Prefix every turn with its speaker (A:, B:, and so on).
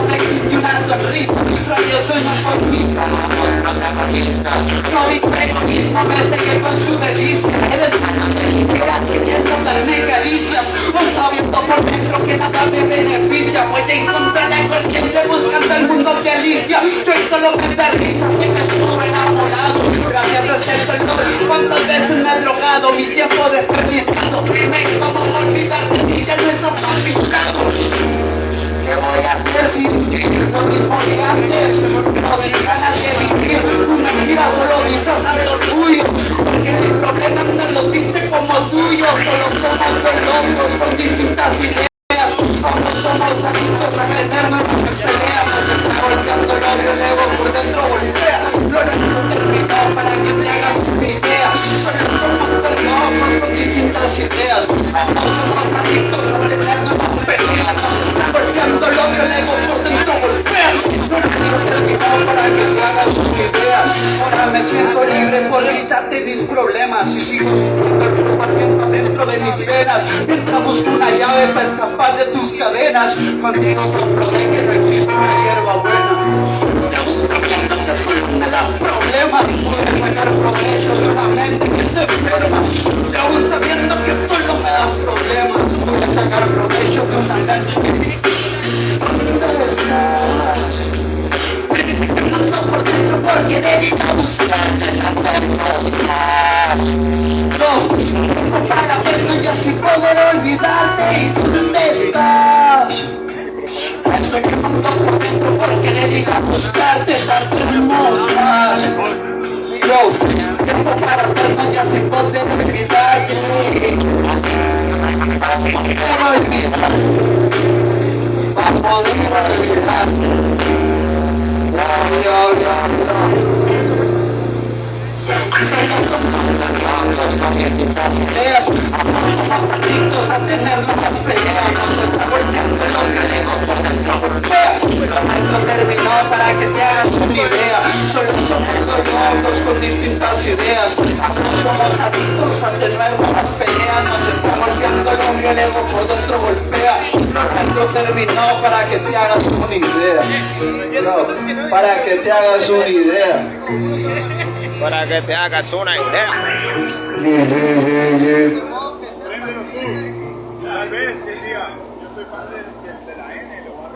A: no existe una sonrisa Radio soy más conquista No vive egoísmo, me seguí con su delicia Eres una mentira, queriendo darme caricias Hoy sabiendo por dentro que nada me beneficia Voy a encontrar la corriente buscando el mundo de Alicia Yo solo me da risa, lo mismo que antes? No sin ganas de vivir, tu mentira solo disfrazan lo tuyo Porque mis problemas no los viste como tuyos Solo somos dos locos con distintas ideas Ahora me siento libre por quitarte mis problemas Y sigo sintiendo el dentro de mis venas. Mientras busco una llave para escapar de tus cadenas Contigo comprobé que no existe una hierba buena. Te gusta viendo que solo me da problemas Puedes sacar provecho de una mente que está enferma. Te gusta viendo que solo me da problemas Puedes sacar provecho de una mente que No, para verlo yo sin poder olvidarte y dónde estás Estoy quemando por dentro porque dedico a buscarte tanta hermosa No, tiempo para verlo ya sin poder olvidarte Quiero olvidar para poder olvidarte ideas, somos adictos a tener nuevas peleas, nos está odio, el ego por dentro lo nuestro terminó para que te hagas una idea, solo somos dos locos con distintas ideas, somos adictos a tener nuevas peleas, nos está odio, el ego por dentro esto terminó para que te hagas una idea. No, para que te hagas una idea.
B: Para que te hagas una idea.
A: Tal vez yo soy de la N, lo a